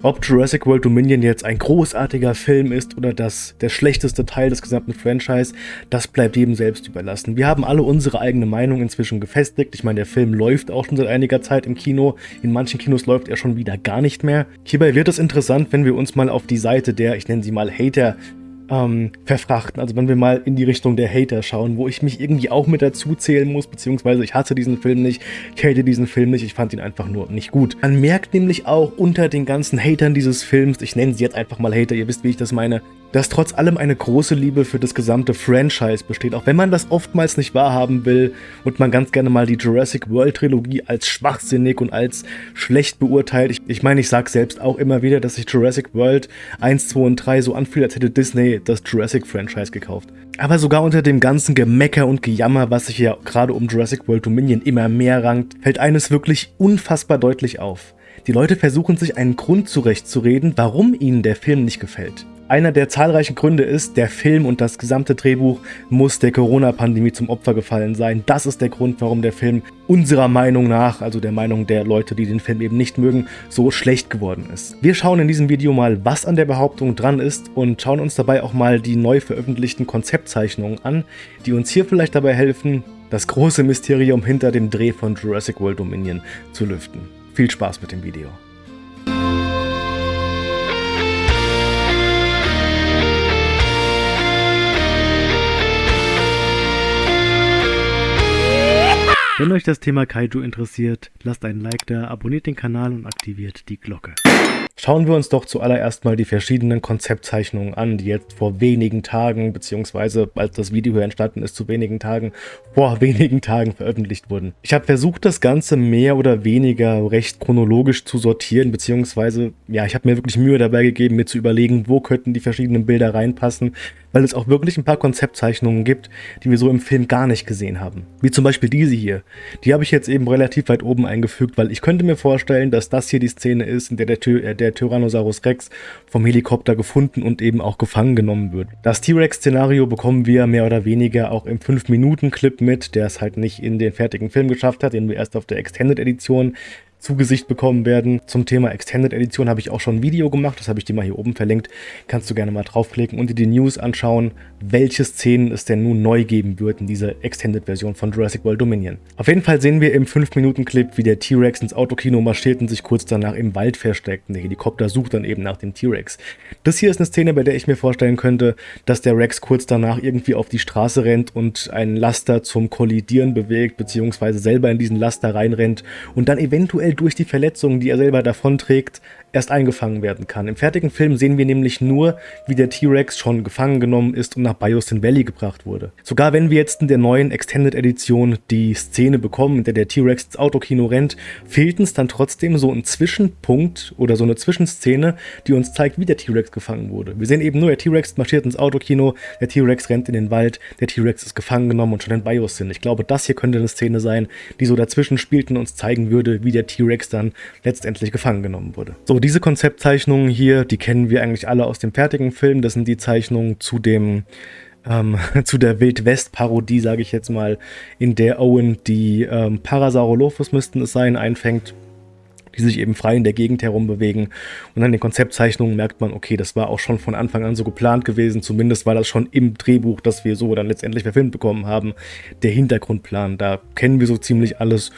Ob Jurassic World Dominion jetzt ein großartiger Film ist oder das der schlechteste Teil des gesamten Franchise, das bleibt jedem selbst überlassen. Wir haben alle unsere eigene Meinung inzwischen gefestigt. Ich meine, der Film läuft auch schon seit einiger Zeit im Kino. In manchen Kinos läuft er schon wieder gar nicht mehr. Hierbei wird es interessant, wenn wir uns mal auf die Seite der, ich nenne sie mal Hater, ähm, verfrachten. Also wenn wir mal in die Richtung der Hater schauen, wo ich mich irgendwie auch mit dazu zählen muss, beziehungsweise ich hasse diesen Film nicht, ich hate diesen Film nicht, ich fand ihn einfach nur nicht gut. Man merkt nämlich auch unter den ganzen Hatern dieses Films, ich nenne sie jetzt einfach mal Hater, ihr wisst, wie ich das meine, dass trotz allem eine große Liebe für das gesamte Franchise besteht, auch wenn man das oftmals nicht wahrhaben will und man ganz gerne mal die Jurassic World Trilogie als schwachsinnig und als schlecht beurteilt. Ich, ich meine, ich sage selbst auch immer wieder, dass sich Jurassic World 1, 2 und 3 so anfühlt, als hätte Disney das Jurassic Franchise gekauft. Aber sogar unter dem ganzen Gemecker und Gejammer, was sich ja gerade um Jurassic World Dominion immer mehr rankt, fällt eines wirklich unfassbar deutlich auf. Die Leute versuchen sich einen Grund zurechtzureden, warum ihnen der Film nicht gefällt. Einer der zahlreichen Gründe ist, der Film und das gesamte Drehbuch muss der Corona-Pandemie zum Opfer gefallen sein. Das ist der Grund, warum der Film unserer Meinung nach, also der Meinung der Leute, die den Film eben nicht mögen, so schlecht geworden ist. Wir schauen in diesem Video mal, was an der Behauptung dran ist und schauen uns dabei auch mal die neu veröffentlichten Konzeptzeichnungen an, die uns hier vielleicht dabei helfen, das große Mysterium hinter dem Dreh von Jurassic World Dominion zu lüften. Viel Spaß mit dem Video. Wenn euch das Thema Kaiju interessiert, lasst einen Like da, abonniert den Kanal und aktiviert die Glocke. Schauen wir uns doch zuallererst mal die verschiedenen Konzeptzeichnungen an, die jetzt vor wenigen Tagen, beziehungsweise als das Video hier entstanden ist, zu wenigen Tagen, vor wenigen Tagen veröffentlicht wurden. Ich habe versucht, das Ganze mehr oder weniger recht chronologisch zu sortieren, beziehungsweise, ja, ich habe mir wirklich Mühe dabei gegeben, mir zu überlegen, wo könnten die verschiedenen Bilder reinpassen, weil es auch wirklich ein paar Konzeptzeichnungen gibt, die wir so im Film gar nicht gesehen haben. Wie zum Beispiel diese hier. Die habe ich jetzt eben relativ weit oben eingefügt, weil ich könnte mir vorstellen, dass das hier die Szene ist, in der der, äh, der Tyrannosaurus Rex vom Helikopter gefunden und eben auch gefangen genommen wird. Das T-Rex-Szenario bekommen wir mehr oder weniger auch im 5-Minuten-Clip mit, der es halt nicht in den fertigen Film geschafft hat, den wir erst auf der Extended-Edition zu Gesicht bekommen werden. Zum Thema Extended Edition habe ich auch schon ein Video gemacht, das habe ich dir mal hier oben verlinkt. Kannst du gerne mal draufklicken und dir die News anschauen, welche Szenen es denn nun neu geben wird in dieser Extended Version von Jurassic World Dominion. Auf jeden Fall sehen wir im 5-Minuten-Clip, wie der T-Rex ins Autokino marschiert und sich kurz danach im Wald versteckt. Der Helikopter sucht dann eben nach dem T-Rex. Das hier ist eine Szene, bei der ich mir vorstellen könnte, dass der Rex kurz danach irgendwie auf die Straße rennt und einen Laster zum Kollidieren bewegt, beziehungsweise selber in diesen Laster reinrennt und dann eventuell durch die Verletzungen, die er selber davonträgt, erst eingefangen werden kann. Im fertigen Film sehen wir nämlich nur, wie der T-Rex schon gefangen genommen ist und nach Biosyn Valley gebracht wurde. Sogar wenn wir jetzt in der neuen Extended Edition die Szene bekommen, in der der T-Rex ins Autokino rennt, fehlt uns dann trotzdem so ein Zwischenpunkt oder so eine Zwischenszene, die uns zeigt, wie der T-Rex gefangen wurde. Wir sehen eben nur, der T-Rex marschiert ins Autokino, der T-Rex rennt in den Wald, der T-Rex ist gefangen genommen und schon in Biosyn. Ich glaube, das hier könnte eine Szene sein, die so dazwischen spielt und uns zeigen würde, wie der T-Rex dann letztendlich gefangen genommen wurde. So, diese Konzeptzeichnungen hier, die kennen wir eigentlich alle aus dem fertigen Film. Das sind die Zeichnungen zu dem ähm, zu der Wildwest-Parodie, sage ich jetzt mal, in der Owen die ähm, Parasaurolophus müssten es sein, einfängt die sich eben frei in der Gegend herumbewegen. Und an den Konzeptzeichnungen merkt man, okay, das war auch schon von Anfang an so geplant gewesen. Zumindest war das schon im Drehbuch, das wir so dann letztendlich verfilmt bekommen haben, der Hintergrundplan. Da kennen wir so ziemlich alles.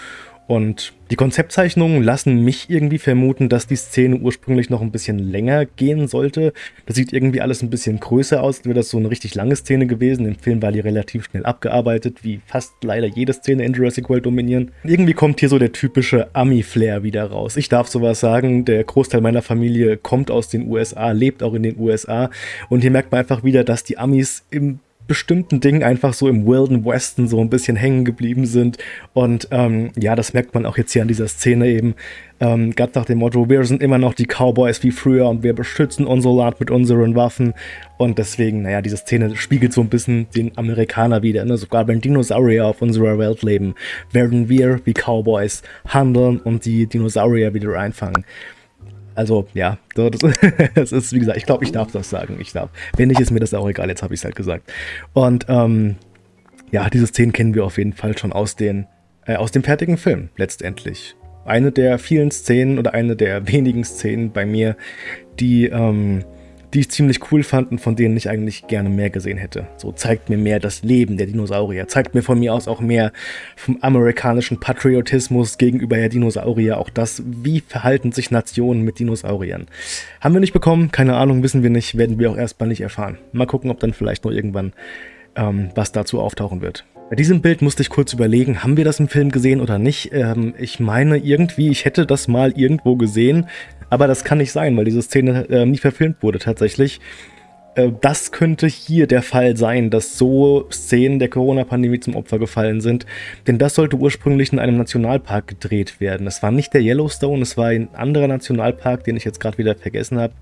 Und die Konzeptzeichnungen lassen mich irgendwie vermuten, dass die Szene ursprünglich noch ein bisschen länger gehen sollte. Das sieht irgendwie alles ein bisschen größer aus, als wäre das so eine richtig lange Szene gewesen. Im Film war die relativ schnell abgearbeitet, wie fast leider jede Szene in Jurassic World Dominion. Irgendwie kommt hier so der typische Ami-Flair wieder raus. Ich darf sowas sagen, der Großteil meiner Familie kommt aus den USA, lebt auch in den USA. Und hier merkt man einfach wieder, dass die Amis im bestimmten Dingen einfach so im Wilden Westen so ein bisschen hängen geblieben sind. Und ähm, ja, das merkt man auch jetzt hier an dieser Szene eben. Ähm, ganz nach dem Motto, wir sind immer noch die Cowboys wie früher und wir beschützen unser Land mit unseren Waffen. Und deswegen, naja, diese Szene spiegelt so ein bisschen den Amerikaner wieder. Ne? Sogar wenn Dinosaurier auf unserer Welt leben, werden wir wie Cowboys handeln und die Dinosaurier wieder einfangen. Also, ja, das, ist, wie gesagt, ich glaube, ich darf das sagen. Ich darf. Wenn nicht, ist mir das auch egal, jetzt habe ich es halt gesagt. Und, ähm, ja, diese Szenen kennen wir auf jeden Fall schon aus, den, äh, aus dem fertigen Film, letztendlich. eine der vielen Szenen oder eine der wenigen Szenen bei mir, die ähm, die ich ziemlich cool fand und von denen ich eigentlich gerne mehr gesehen hätte. So zeigt mir mehr das Leben der Dinosaurier, zeigt mir von mir aus auch mehr vom amerikanischen Patriotismus gegenüber der Dinosaurier, auch das, wie verhalten sich Nationen mit Dinosauriern. Haben wir nicht bekommen, keine Ahnung, wissen wir nicht, werden wir auch erstmal nicht erfahren. Mal gucken, ob dann vielleicht noch irgendwann ähm, was dazu auftauchen wird. Bei diesem Bild musste ich kurz überlegen, haben wir das im Film gesehen oder nicht? Ähm, ich meine irgendwie, ich hätte das mal irgendwo gesehen, aber das kann nicht sein, weil diese Szene äh, nie verfilmt wurde tatsächlich. Äh, das könnte hier der Fall sein, dass so Szenen der Corona-Pandemie zum Opfer gefallen sind, denn das sollte ursprünglich in einem Nationalpark gedreht werden. Es war nicht der Yellowstone, es war ein anderer Nationalpark, den ich jetzt gerade wieder vergessen habe.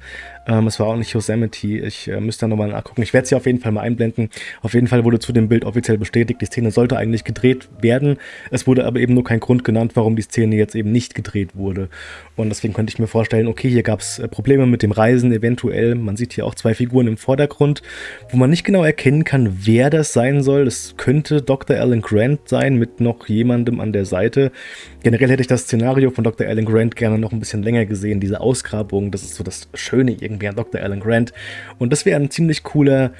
Ähm, es war auch nicht Yosemite, ich äh, müsste da nochmal nachgucken. Ich werde es hier auf jeden Fall mal einblenden. Auf jeden Fall wurde zu dem Bild offiziell bestätigt, die Szene sollte eigentlich gedreht werden. Es wurde aber eben nur kein Grund genannt, warum die Szene jetzt eben nicht gedreht wurde. Und deswegen könnte ich mir vorstellen, okay, hier gab es äh, Probleme mit dem Reisen eventuell. Man sieht hier auch zwei Figuren im Vordergrund, wo man nicht genau erkennen kann, wer das sein soll. Es könnte Dr. Alan Grant sein mit noch jemandem an der Seite. Generell hätte ich das Szenario von Dr. Alan Grant gerne noch ein bisschen länger gesehen. Diese Ausgrabung, das ist so das Schöne irgendwie an Dr. Alan Grant. Und das wäre ein ziemlich cooler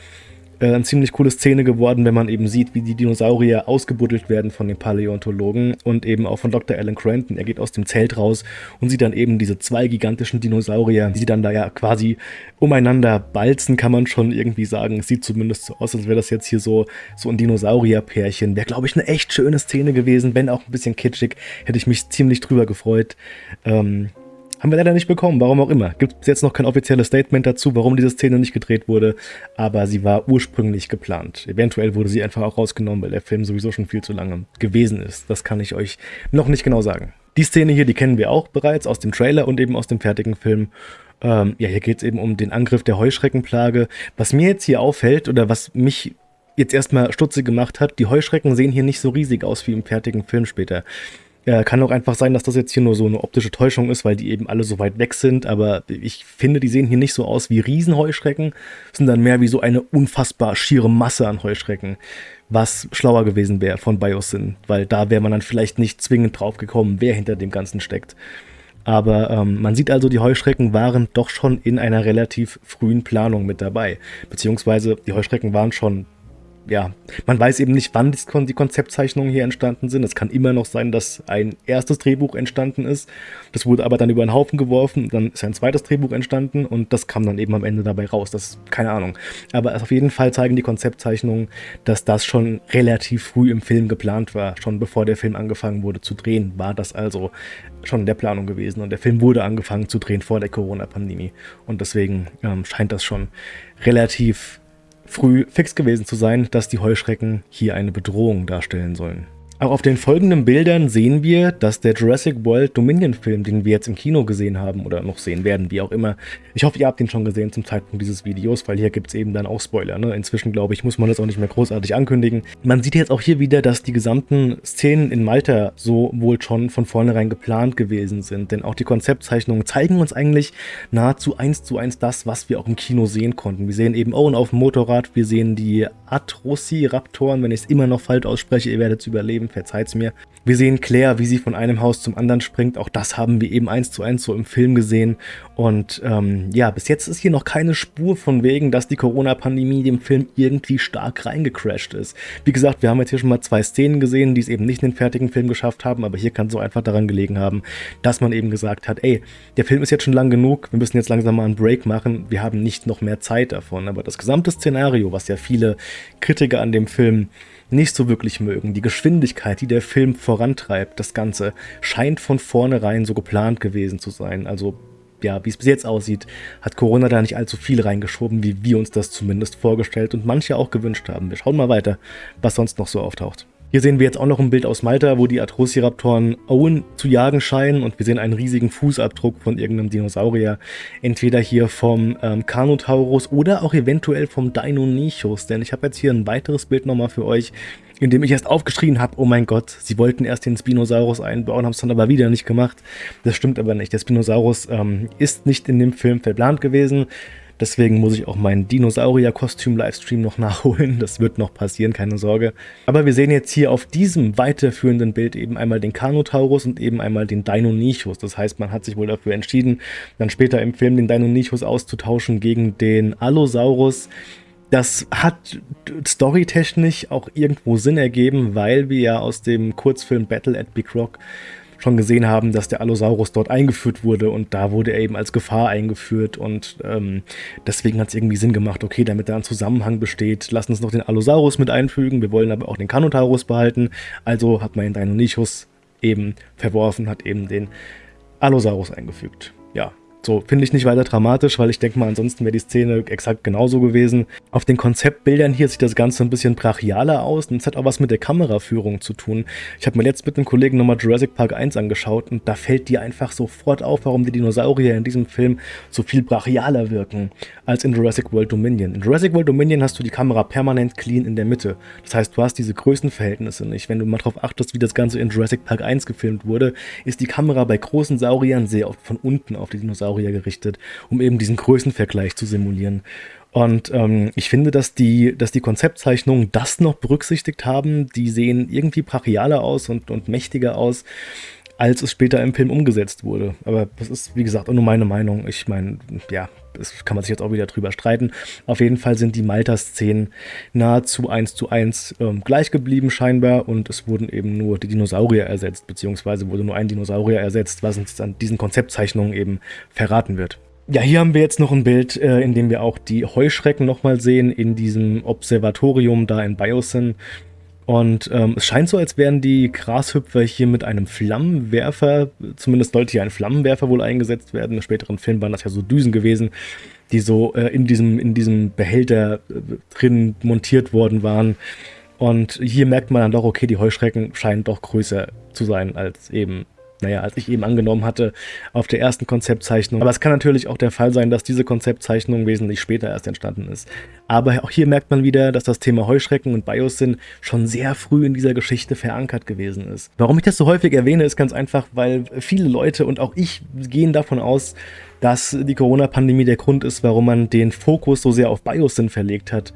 eine ziemlich coole Szene geworden, wenn man eben sieht, wie die Dinosaurier ausgebuddelt werden von den Paläontologen und eben auch von Dr. Alan Cranton. Er geht aus dem Zelt raus und sieht dann eben diese zwei gigantischen Dinosaurier, die dann da ja quasi umeinander balzen, kann man schon irgendwie sagen. Es sieht zumindest so aus, als wäre das jetzt hier so, so ein Dinosaurierpärchen. Wäre, glaube ich, eine echt schöne Szene gewesen, wenn auch ein bisschen kitschig. Hätte ich mich ziemlich drüber gefreut. Ähm, haben wir leider nicht bekommen, warum auch immer. Gibt es jetzt noch kein offizielles Statement dazu, warum diese Szene nicht gedreht wurde, aber sie war ursprünglich geplant. Eventuell wurde sie einfach auch rausgenommen, weil der Film sowieso schon viel zu lange gewesen ist. Das kann ich euch noch nicht genau sagen. Die Szene hier, die kennen wir auch bereits aus dem Trailer und eben aus dem fertigen Film. Ähm, ja, hier geht es eben um den Angriff der Heuschreckenplage. Was mir jetzt hier auffällt oder was mich jetzt erstmal stutzig gemacht hat, die Heuschrecken sehen hier nicht so riesig aus wie im fertigen Film später. Äh, kann auch einfach sein, dass das jetzt hier nur so eine optische Täuschung ist, weil die eben alle so weit weg sind. Aber ich finde, die sehen hier nicht so aus wie Riesenheuschrecken, sind dann mehr wie so eine unfassbar schiere Masse an Heuschrecken. Was schlauer gewesen wäre von Biosyn, weil da wäre man dann vielleicht nicht zwingend drauf gekommen, wer hinter dem Ganzen steckt. Aber ähm, man sieht also, die Heuschrecken waren doch schon in einer relativ frühen Planung mit dabei. Beziehungsweise die Heuschrecken waren schon ja, man weiß eben nicht, wann die Konzeptzeichnungen hier entstanden sind. Es kann immer noch sein, dass ein erstes Drehbuch entstanden ist. Das wurde aber dann über den Haufen geworfen. Dann ist ein zweites Drehbuch entstanden und das kam dann eben am Ende dabei raus. Das ist keine Ahnung. Aber auf jeden Fall zeigen die Konzeptzeichnungen, dass das schon relativ früh im Film geplant war. Schon bevor der Film angefangen wurde zu drehen, war das also schon in der Planung gewesen. Und der Film wurde angefangen zu drehen vor der Corona-Pandemie. Und deswegen ähm, scheint das schon relativ früh fix gewesen zu sein, dass die Heuschrecken hier eine Bedrohung darstellen sollen. Auch auf den folgenden Bildern sehen wir, dass der Jurassic World Dominion Film, den wir jetzt im Kino gesehen haben oder noch sehen werden, wie auch immer. Ich hoffe, ihr habt ihn schon gesehen zum Zeitpunkt dieses Videos, weil hier gibt es eben dann auch Spoiler. Ne? Inzwischen, glaube ich, muss man das auch nicht mehr großartig ankündigen. Man sieht jetzt auch hier wieder, dass die gesamten Szenen in Malta so wohl schon von vornherein geplant gewesen sind. Denn auch die Konzeptzeichnungen zeigen uns eigentlich nahezu eins zu eins das, was wir auch im Kino sehen konnten. Wir sehen eben Owen auf dem Motorrad, wir sehen die Atrociraptoren, wenn ich es immer noch falsch ausspreche, ihr werdet es überleben Film, verzeiht's mir. Wir sehen Claire, wie sie von einem Haus zum anderen springt. Auch das haben wir eben eins zu eins so im Film gesehen. Und ähm, ja, bis jetzt ist hier noch keine Spur von wegen, dass die Corona-Pandemie dem Film irgendwie stark reingecrashed ist. Wie gesagt, wir haben jetzt hier schon mal zwei Szenen gesehen, die es eben nicht in den fertigen Film geschafft haben, aber hier kann es so einfach daran gelegen haben, dass man eben gesagt hat, ey, der Film ist jetzt schon lang genug, wir müssen jetzt langsam mal einen Break machen, wir haben nicht noch mehr Zeit davon. Aber das gesamte Szenario, was ja viele Kritiker an dem Film nicht so wirklich mögen. Die Geschwindigkeit, die der Film vorantreibt, das Ganze, scheint von vornherein so geplant gewesen zu sein. Also ja, wie es bis jetzt aussieht, hat Corona da nicht allzu viel reingeschoben, wie wir uns das zumindest vorgestellt und manche auch gewünscht haben. Wir schauen mal weiter, was sonst noch so auftaucht. Hier sehen wir jetzt auch noch ein Bild aus Malta, wo die Atrociraptoren Owen zu jagen scheinen und wir sehen einen riesigen Fußabdruck von irgendeinem Dinosaurier. Entweder hier vom ähm, Carnotaurus oder auch eventuell vom Deinonychus, denn ich habe jetzt hier ein weiteres Bild nochmal für euch, in dem ich erst aufgeschrien habe, oh mein Gott, sie wollten erst den Spinosaurus einbauen, haben es dann aber wieder nicht gemacht. Das stimmt aber nicht. Der Spinosaurus ähm, ist nicht in dem Film verplant gewesen. Deswegen muss ich auch meinen Dinosaurier-Kostüm-Livestream noch nachholen. Das wird noch passieren, keine Sorge. Aber wir sehen jetzt hier auf diesem weiterführenden Bild eben einmal den Carnotaurus und eben einmal den Deinonychus. Das heißt, man hat sich wohl dafür entschieden, dann später im Film den Deinonychus auszutauschen gegen den Allosaurus. Das hat storytechnisch auch irgendwo Sinn ergeben, weil wir ja aus dem Kurzfilm Battle at Big Rock schon gesehen haben, dass der Allosaurus dort eingeführt wurde und da wurde er eben als Gefahr eingeführt und ähm, deswegen hat es irgendwie Sinn gemacht, okay, damit da ein Zusammenhang besteht, lass uns noch den Allosaurus mit einfügen, wir wollen aber auch den Carnotaurus behalten, also hat man den Deinonychus eben verworfen, hat eben den Allosaurus eingefügt. Ja, so, finde ich nicht weiter dramatisch, weil ich denke mal, ansonsten wäre die Szene exakt genauso gewesen. Auf den Konzeptbildern hier sieht das Ganze ein bisschen brachialer aus und es hat auch was mit der Kameraführung zu tun. Ich habe mir jetzt mit einem Kollegen nochmal Jurassic Park 1 angeschaut und da fällt dir einfach sofort auf, warum die Dinosaurier in diesem Film so viel brachialer wirken als in Jurassic World Dominion. In Jurassic World Dominion hast du die Kamera permanent clean in der Mitte. Das heißt, du hast diese Größenverhältnisse nicht. Wenn du mal darauf achtest, wie das Ganze in Jurassic Park 1 gefilmt wurde, ist die Kamera bei großen Sauriern sehr oft von unten auf die Dinosaurier Dinosaurier gerichtet, um eben diesen Größenvergleich zu simulieren. Und ähm, ich finde, dass die, dass die Konzeptzeichnungen das noch berücksichtigt haben. Die sehen irgendwie brachialer aus und, und mächtiger aus, als es später im Film umgesetzt wurde. Aber das ist, wie gesagt, auch nur meine Meinung. Ich meine, ja, das kann man sich jetzt auch wieder drüber streiten. Auf jeden Fall sind die Malta-Szenen nahezu eins zu eins ähm, gleich geblieben scheinbar und es wurden eben nur die Dinosaurier ersetzt, beziehungsweise wurde nur ein Dinosaurier ersetzt, was uns an diesen Konzeptzeichnungen eben verraten wird. Ja, hier haben wir jetzt noch ein Bild, äh, in dem wir auch die Heuschrecken nochmal sehen, in diesem Observatorium da in Biosyn. Und ähm, es scheint so, als wären die Grashüpfer hier mit einem Flammenwerfer, zumindest sollte hier ein Flammenwerfer wohl eingesetzt werden. In späteren Filmen waren das ja so Düsen gewesen, die so äh, in, diesem, in diesem Behälter äh, drin montiert worden waren. Und hier merkt man dann doch, okay, die Heuschrecken scheinen doch größer zu sein als eben naja, als ich eben angenommen hatte, auf der ersten Konzeptzeichnung. Aber es kann natürlich auch der Fall sein, dass diese Konzeptzeichnung wesentlich später erst entstanden ist. Aber auch hier merkt man wieder, dass das Thema Heuschrecken und Biosyn schon sehr früh in dieser Geschichte verankert gewesen ist. Warum ich das so häufig erwähne, ist ganz einfach, weil viele Leute und auch ich gehen davon aus, dass die Corona-Pandemie der Grund ist, warum man den Fokus so sehr auf Biosyn verlegt hat.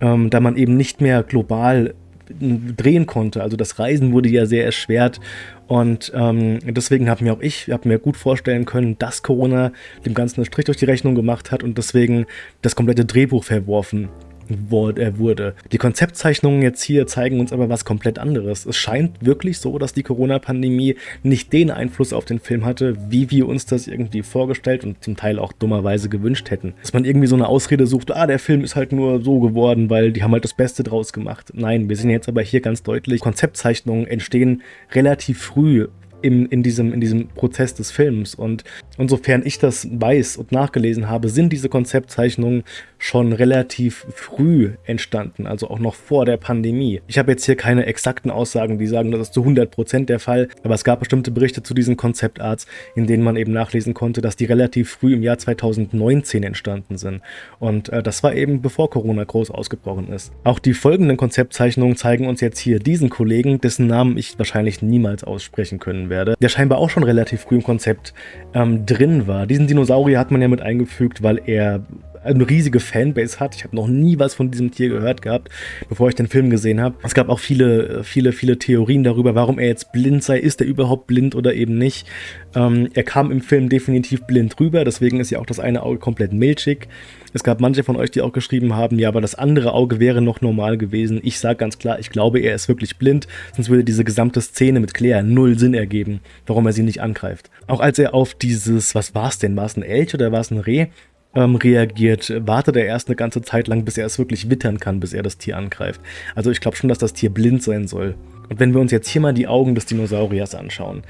Ähm, da man eben nicht mehr global drehen konnte. Also das Reisen wurde ja sehr erschwert und ähm, deswegen habe mir auch ich hab mir gut vorstellen können, dass Corona dem Ganzen einen Strich durch die Rechnung gemacht hat und deswegen das komplette Drehbuch verworfen wurde. Die Konzeptzeichnungen jetzt hier zeigen uns aber was komplett anderes. Es scheint wirklich so, dass die Corona-Pandemie nicht den Einfluss auf den Film hatte, wie wir uns das irgendwie vorgestellt und zum Teil auch dummerweise gewünscht hätten. Dass man irgendwie so eine Ausrede sucht, ah, der Film ist halt nur so geworden, weil die haben halt das Beste draus gemacht. Nein, wir sehen jetzt aber hier ganz deutlich, Konzeptzeichnungen entstehen relativ früh in, in, diesem, in diesem Prozess des Films. Und insofern ich das weiß und nachgelesen habe, sind diese Konzeptzeichnungen schon relativ früh entstanden, also auch noch vor der Pandemie. Ich habe jetzt hier keine exakten Aussagen, die sagen, das ist zu 100% der Fall, aber es gab bestimmte Berichte zu diesen Konzeptarts, in denen man eben nachlesen konnte, dass die relativ früh im Jahr 2019 entstanden sind. Und äh, das war eben bevor Corona groß ausgebrochen ist. Auch die folgenden Konzeptzeichnungen zeigen uns jetzt hier diesen Kollegen, dessen Namen ich wahrscheinlich niemals aussprechen können werde, der scheinbar auch schon relativ früh im Konzept ähm, drin war. Diesen Dinosaurier hat man ja mit eingefügt, weil er eine riesige Fanbase hat. Ich habe noch nie was von diesem Tier gehört gehabt, bevor ich den Film gesehen habe. Es gab auch viele, viele, viele Theorien darüber, warum er jetzt blind sei. Ist er überhaupt blind oder eben nicht? Ähm, er kam im Film definitiv blind rüber, deswegen ist ja auch das eine Auge komplett milchig. Es gab manche von euch, die auch geschrieben haben, ja, aber das andere Auge wäre noch normal gewesen. Ich sage ganz klar, ich glaube, er ist wirklich blind, sonst würde diese gesamte Szene mit Claire null Sinn ergeben, warum er sie nicht angreift. Auch als er auf dieses, was war es denn, war es ein Elch oder war es ein Reh? Ähm, reagiert, wartet er erst eine ganze Zeit lang, bis er es wirklich wittern kann, bis er das Tier angreift. Also ich glaube schon, dass das Tier blind sein soll. Und wenn wir uns jetzt hier mal die Augen des Dinosauriers anschauen,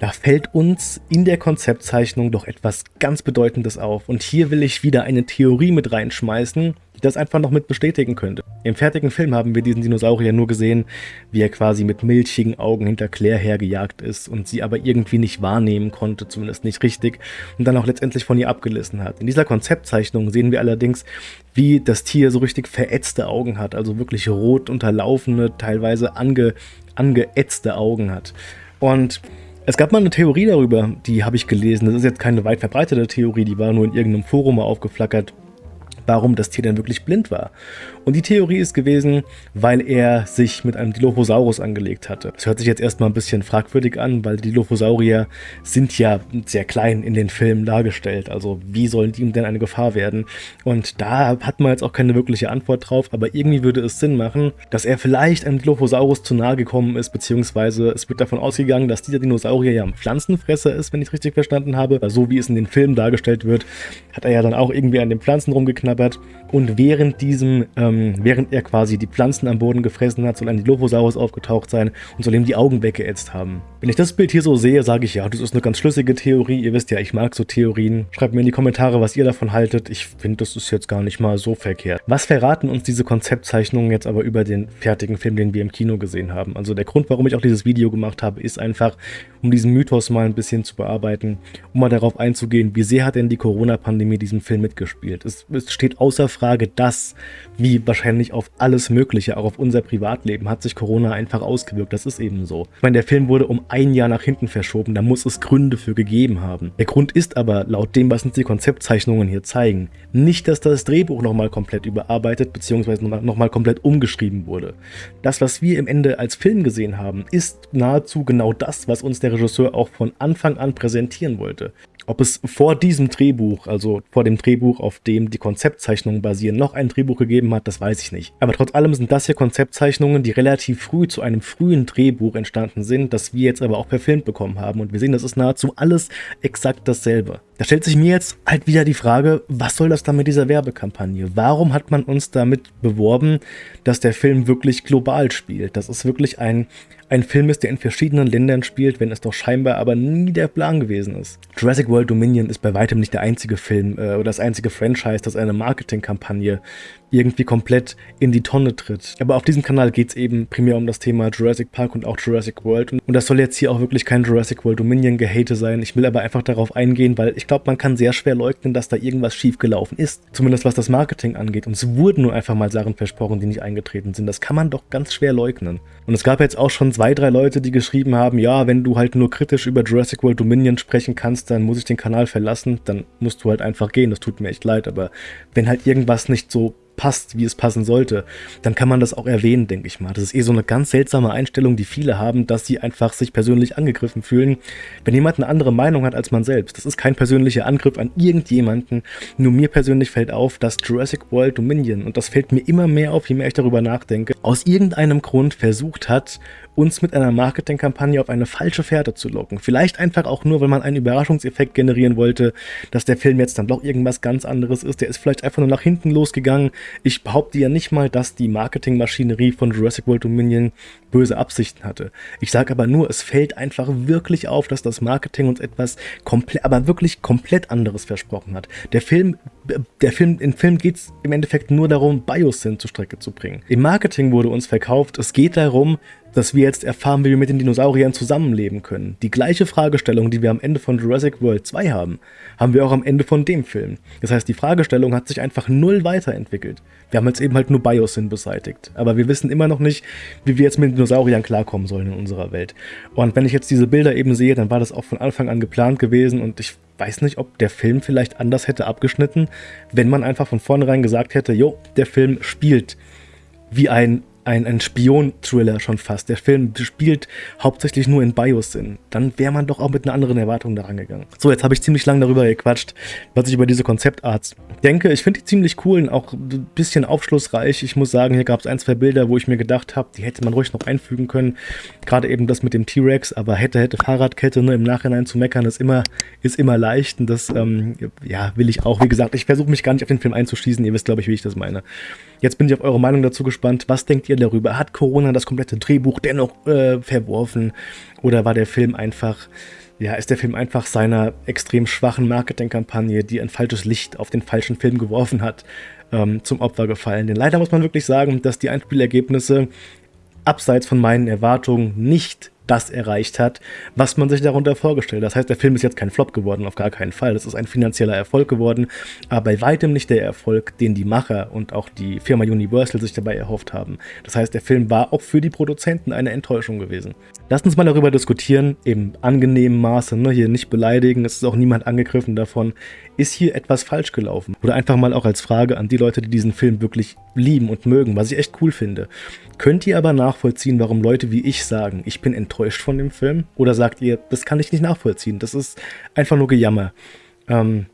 da fällt uns in der Konzeptzeichnung doch etwas ganz Bedeutendes auf. Und hier will ich wieder eine Theorie mit reinschmeißen, die das einfach noch mit bestätigen könnte. Im fertigen Film haben wir diesen Dinosaurier nur gesehen, wie er quasi mit milchigen Augen hinter Claire hergejagt ist und sie aber irgendwie nicht wahrnehmen konnte, zumindest nicht richtig, und dann auch letztendlich von ihr abgelassen hat. In dieser Konzeptzeichnung sehen wir allerdings, wie das Tier so richtig verätzte Augen hat, also wirklich rot unterlaufene, teilweise ange, angeätzte Augen hat. Und es gab mal eine Theorie darüber, die habe ich gelesen. Das ist jetzt keine weit verbreitete Theorie, die war nur in irgendeinem Forum mal aufgeflackert warum das Tier denn wirklich blind war. Und die Theorie ist gewesen, weil er sich mit einem Dilophosaurus angelegt hatte. Das hört sich jetzt erstmal ein bisschen fragwürdig an, weil Dilophosaurier sind ja sehr klein in den Filmen dargestellt. Also wie sollen die ihm denn eine Gefahr werden? Und da hat man jetzt auch keine wirkliche Antwort drauf, aber irgendwie würde es Sinn machen, dass er vielleicht einem Dilophosaurus zu nahe gekommen ist, beziehungsweise es wird davon ausgegangen, dass dieser Dinosaurier ja ein Pflanzenfresser ist, wenn ich es richtig verstanden habe. So wie es in den Filmen dargestellt wird, hat er ja dann auch irgendwie an den Pflanzen rumgeknabbert und während diesem, ähm, während er quasi die Pflanzen am Boden gefressen hat, soll ein Dilophosaurus aufgetaucht sein und soll ihm die Augen weggeätzt haben. Wenn ich das Bild hier so sehe, sage ich, ja, das ist eine ganz schlüssige Theorie. Ihr wisst ja, ich mag so Theorien. Schreibt mir in die Kommentare, was ihr davon haltet. Ich finde, das ist jetzt gar nicht mal so verkehrt. Was verraten uns diese Konzeptzeichnungen jetzt aber über den fertigen Film, den wir im Kino gesehen haben? Also der Grund, warum ich auch dieses Video gemacht habe, ist einfach, um diesen Mythos mal ein bisschen zu bearbeiten, um mal darauf einzugehen, wie sehr hat denn die Corona-Pandemie diesen Film mitgespielt. Es, es steht außer Frage, dass, wie wahrscheinlich auf alles Mögliche, auch auf unser Privatleben, hat sich Corona einfach ausgewirkt. Das ist eben so. Ich meine, der Film wurde um ein Jahr nach hinten verschoben, da muss es Gründe für gegeben haben. Der Grund ist aber, laut dem, was uns die Konzeptzeichnungen hier zeigen, nicht, dass das Drehbuch nochmal komplett überarbeitet bzw. nochmal komplett umgeschrieben wurde. Das, was wir im Ende als Film gesehen haben, ist nahezu genau das, was uns der Regisseur auch von Anfang an präsentieren wollte. Ob es vor diesem Drehbuch, also vor dem Drehbuch, auf dem die Konzeptzeichnungen basieren, noch ein Drehbuch gegeben hat, das weiß ich nicht. Aber trotz allem sind das hier Konzeptzeichnungen, die relativ früh zu einem frühen Drehbuch entstanden sind, das wir jetzt aber auch verfilmt bekommen haben. Und wir sehen, das ist nahezu alles exakt dasselbe. Da stellt sich mir jetzt halt wieder die Frage, was soll das dann mit dieser Werbekampagne? Warum hat man uns damit beworben, dass der Film wirklich global spielt? Das ist wirklich ein, ein Film ist, der in verschiedenen Ländern spielt, wenn es doch scheinbar aber nie der Plan gewesen ist. Jurassic World Dominion ist bei weitem nicht der einzige Film äh, oder das einzige Franchise, das eine Marketingkampagne irgendwie komplett in die Tonne tritt. Aber auf diesem Kanal geht es eben primär um das Thema Jurassic Park und auch Jurassic World. Und, das soll jetzt hier auch wirklich kein Jurassic World Dominion Gehate sein. Ich will aber einfach darauf eingehen, weil ich glaube, man kann sehr schwer leugnen, dass da irgendwas schiefgelaufen ist. Zumindest was das Marketing angeht. Und es wurden nur einfach mal Sachen versprochen, die nicht eingetreten sind. Das kann man doch ganz schwer leugnen. Und es gab jetzt auch schon zwei, drei Leute, die geschrieben haben, ja, wenn du halt nur kritisch über Jurassic World Dominion sprechen kannst, dann muss ich den Kanal verlassen. Dann musst du halt einfach gehen. Das tut mir echt leid. Aber wenn halt irgendwas nicht so passt, wie es passen sollte, dann kann man das auch erwähnen, denke ich mal. Das ist eh so eine ganz seltsame Einstellung, die viele haben, dass sie einfach sich persönlich angegriffen fühlen, wenn jemand eine andere Meinung hat als man selbst. Das ist kein persönlicher Angriff an irgendjemanden, nur mir persönlich fällt auf, dass Jurassic World Dominion, und das fällt mir immer mehr auf, je mehr ich darüber nachdenke, aus irgendeinem Grund versucht hat, uns mit einer Marketingkampagne auf eine falsche Fährte zu locken. Vielleicht einfach auch nur, weil man einen Überraschungseffekt generieren wollte, dass der Film jetzt dann doch irgendwas ganz anderes ist. Der ist vielleicht einfach nur nach hinten losgegangen. Ich behaupte ja nicht mal, dass die Marketingmaschinerie von Jurassic World Dominion böse Absichten hatte. Ich sage aber nur, es fällt einfach wirklich auf, dass das Marketing uns etwas komplett, aber wirklich komplett anderes versprochen hat. Der Film der Film, im Film geht es im Endeffekt nur darum, Biosyn zur Strecke zu bringen. Im Marketing wurde uns verkauft, es geht darum, dass wir jetzt erfahren, wie wir mit den Dinosauriern zusammenleben können. Die gleiche Fragestellung, die wir am Ende von Jurassic World 2 haben, haben wir auch am Ende von dem Film. Das heißt, die Fragestellung hat sich einfach null weiterentwickelt. Wir haben jetzt eben halt nur Biosyn beseitigt. Aber wir wissen immer noch nicht, wie wir jetzt mit den Dinosauriern klarkommen sollen in unserer Welt. Und wenn ich jetzt diese Bilder eben sehe, dann war das auch von Anfang an geplant gewesen und ich weiß nicht, ob der Film vielleicht anders hätte abgeschnitten, wenn man einfach von vornherein gesagt hätte, jo, der Film spielt wie ein ein, ein Spion-Thriller schon fast. Der Film spielt hauptsächlich nur in Biosyn. Dann wäre man doch auch mit einer anderen Erwartung daran gegangen. So, jetzt habe ich ziemlich lange darüber gequatscht, was ich über diese Konzeptarts denke. Ich finde die ziemlich cool und auch ein bisschen aufschlussreich. Ich muss sagen, hier gab es ein, zwei Bilder, wo ich mir gedacht habe, die hätte man ruhig noch einfügen können. Gerade eben das mit dem T-Rex, aber hätte, hätte Fahrradkette ne, im Nachhinein zu meckern, ist immer, ist immer leicht. Und das, ähm, ja, will ich auch. Wie gesagt, ich versuche mich gar nicht auf den Film einzuschießen. Ihr wisst, glaube ich, wie ich das meine. Jetzt bin ich auf eure Meinung dazu gespannt. Was denkt ihr darüber? Hat Corona das komplette Drehbuch dennoch äh, verworfen? Oder war der Film einfach, ja, ist der Film einfach seiner extrem schwachen Marketingkampagne, die ein falsches Licht auf den falschen Film geworfen hat, ähm, zum Opfer gefallen? Denn leider muss man wirklich sagen, dass die Einspielergebnisse abseits von meinen Erwartungen nicht das erreicht hat, was man sich darunter vorgestellt hat. Das heißt, der Film ist jetzt kein Flop geworden, auf gar keinen Fall. Das ist ein finanzieller Erfolg geworden, aber bei weitem nicht der Erfolg, den die Macher und auch die Firma Universal sich dabei erhofft haben. Das heißt, der Film war auch für die Produzenten eine Enttäuschung gewesen. Lasst uns mal darüber diskutieren, im angenehmen Maße, ne? hier nicht beleidigen, es ist auch niemand angegriffen davon. Ist hier etwas falsch gelaufen? Oder einfach mal auch als Frage an die Leute, die diesen Film wirklich lieben und mögen, was ich echt cool finde. Könnt ihr aber nachvollziehen, warum Leute wie ich sagen, ich bin enttäuscht von dem Film? Oder sagt ihr, das kann ich nicht nachvollziehen, das ist einfach nur Gejammer? Ähm,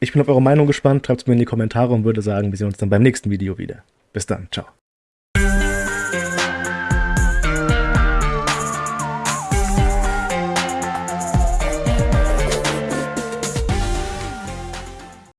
ich bin auf eure Meinung gespannt, schreibt es mir in die Kommentare und würde sagen, wir sehen uns dann beim nächsten Video wieder. Bis dann, ciao.